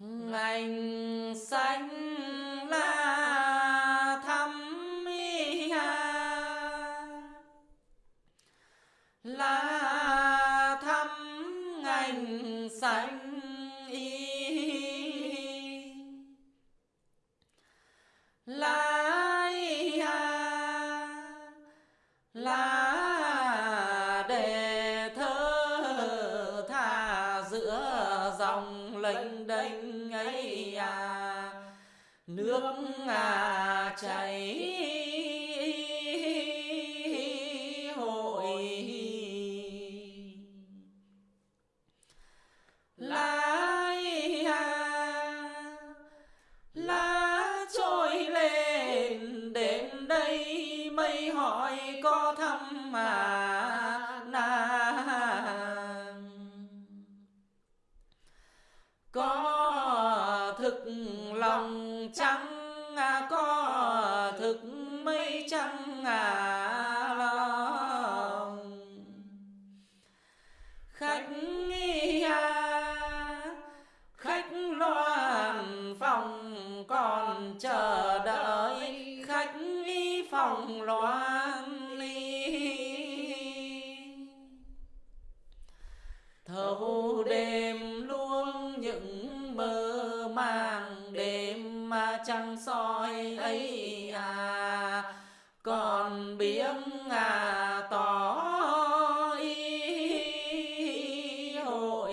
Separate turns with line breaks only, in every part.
ngành xanh lá thăm mi ha lá thắm ngành xanh y lá y ha lá để thơ tha giữa dòng lênh đênh ấy à. nước à chảy chẳng à, có thực mấy chẳng à lòng. Khách nghi à, khách loan phòng còn chờ đợi. Khách nghi phòng loan ly. Thâu đêm luôn những mơ màng trăng soi ấy à còn biếng à tỏ ý hội.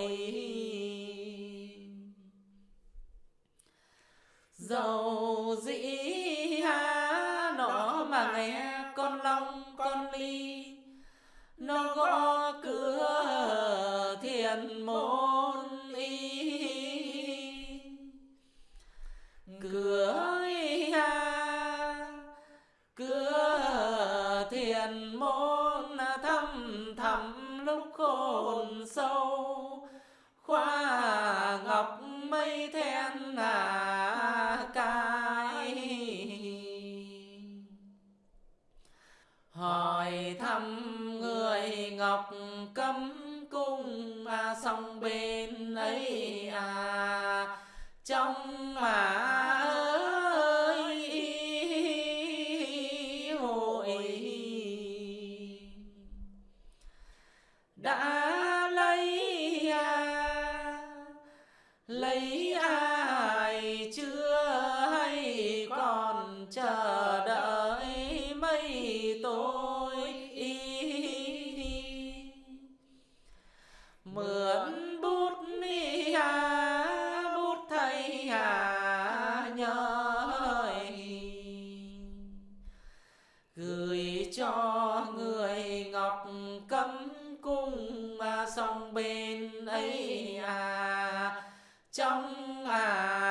Dầu dĩ ha nó mà nghe con long, con ly, nó gõ cửa thiền môn. Môn à, thăm thẳm lúc khôn sâu. Khoa ngọc mây then à cai hỏi thăm người ngọc cấm cung à song bên ấy à trong mà đã lấy à, lấy ai chưa hay còn chờ đợi mấy tôi mượn bút ni à, bút thầy à nhớ gửi cho người ngọc cấm sông bên ấy à trong à